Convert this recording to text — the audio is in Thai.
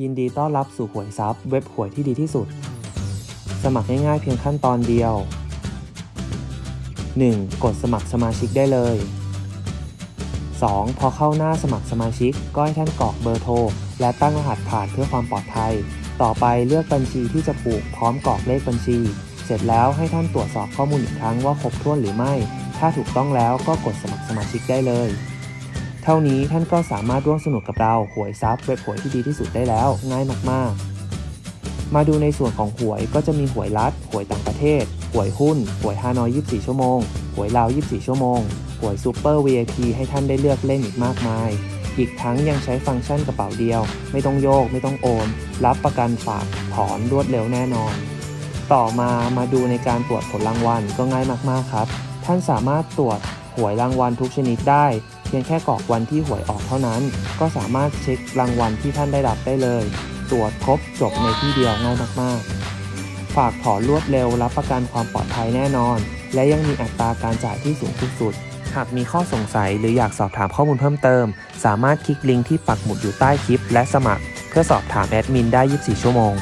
ยินดีต้อนรับสู่หวยซับเว็บหวยที่ดีที่สุด สมัครง่ายๆเพียงขั้นตอนเดียว 1. กดสมัครสมาชิกได้เลย 2. พอเข้าหน้าสมัครสมาชิก ก็ให้ท่านกรอกเบอร์โทร และตั้งรหัสผ่านเพื่อความปลอดภัย ต่อไปเลือกบัญชีที่จะผูกพร้อมกรอกเลขบัญชี เสร็จแล้วให้ท่านตรวจสอบข้อมูลอีกครั้งว่าครบถ้วนหรือไม่ ถ้าถูกต้องแล้วก็กดสมัครสมาชิกได้เลย เท่านี้ท่านก็สามารถร่วมสนุกกับเราหวยซับเว็บหวยที่ดีที่สุดได้แล้ว ง่ายมากๆ มาดูในส่วนของหวยก็จะมีหวยรัฐหวยต่างประเทศหวยหุ้นหวยฮานอย 24 ชั่วโมงหวยลาว 24 ชั่วโมงหวยซูเปอร์ VIP ให้ท่านได้เลือกเล่นอีกมากมาย อีกทั้งยังใช้ฟังก์ชันกระเป๋าเดียว ไม่ต้องโยก ไม่ต้องโอน รับประกันฝากถอนรวดเร็วแน่นอน ต่อมามาดูในการตรวจผลรางวัลก็ง่ายมากๆครับ ท่านสามารถตรวจหวยรางวัลทุกชนิดได้ พียงแค่กรอกวันที่หวยออกเท่านั้น ก็สามารถเช็ครางวัลที่ท่านได้รับได้เลย ตรวจครบจบในที่เดียวง่ายมากๆ ฝากถอนรวดเร็วรับประกันความปลอดภัยแน่นอน และยังมีอัตราการจ่ายที่สูงที่สุด หากมีข้อสงสัยหรืออยากสอบถามข้อมูลเพิ่มเติม สามารถคลิกลิงก์ที่ปักหมุดอยู่ใต้คลิป และสมัคร เพื่อสอบถามแอดมินได้ 24 ชั่วโมง